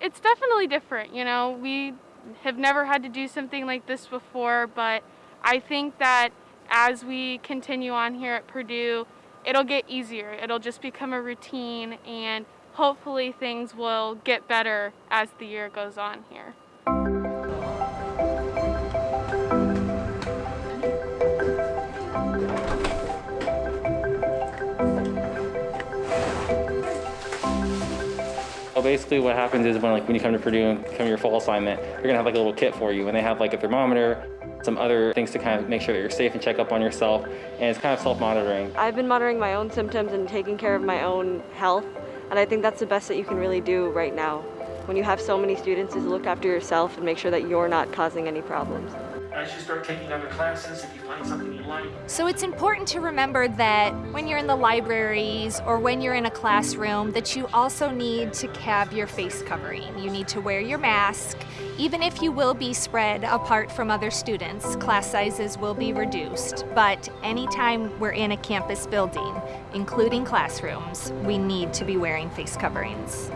It's definitely different, you know. We have never had to do something like this before, but I think that as we continue on here at Purdue, it'll get easier. It'll just become a routine and hopefully things will get better as the year goes on here. Basically what happens is when like when you come to Purdue and come to your fall assignment, you're gonna have like a little kit for you and they have like a thermometer, some other things to kind of make sure that you're safe and check up on yourself and it's kind of self-monitoring. I've been monitoring my own symptoms and taking care of my own health and I think that's the best that you can really do right now. When you have so many students is look after yourself and make sure that you're not causing any problems. As you start taking other classes, if you find something you like, So it's important to remember that when you're in the libraries or when you're in a classroom that you also need to have your face covering. You need to wear your mask. Even if you will be spread apart from other students, class sizes will be reduced. But anytime we're in a campus building, including classrooms, we need to be wearing face coverings.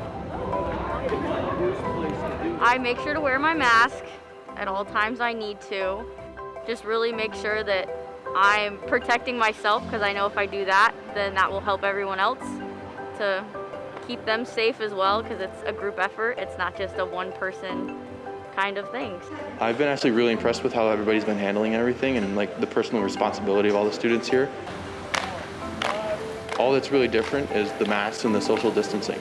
I make sure to wear my mask at all times I need to. Just really make sure that I'm protecting myself because I know if I do that, then that will help everyone else to keep them safe as well because it's a group effort. It's not just a one person kind of thing. I've been actually really impressed with how everybody's been handling everything and like the personal responsibility of all the students here. All that's really different is the masks and the social distancing.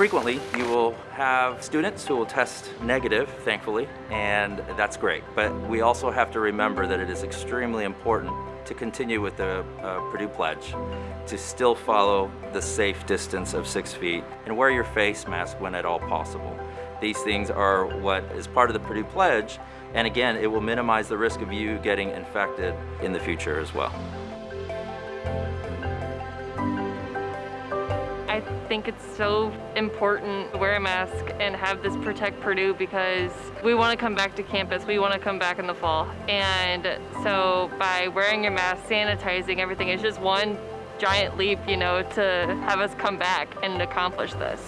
Frequently, you will have students who will test negative, thankfully, and that's great. But we also have to remember that it is extremely important to continue with the uh, Purdue Pledge, to still follow the safe distance of six feet and wear your face mask when at all possible. These things are what is part of the Purdue Pledge, and again, it will minimize the risk of you getting infected in the future as well. Think it's so important to wear a mask and have this Protect Purdue because we want to come back to campus. We want to come back in the fall. And so by wearing your mask, sanitizing everything it's just one giant leap, you know, to have us come back and accomplish this.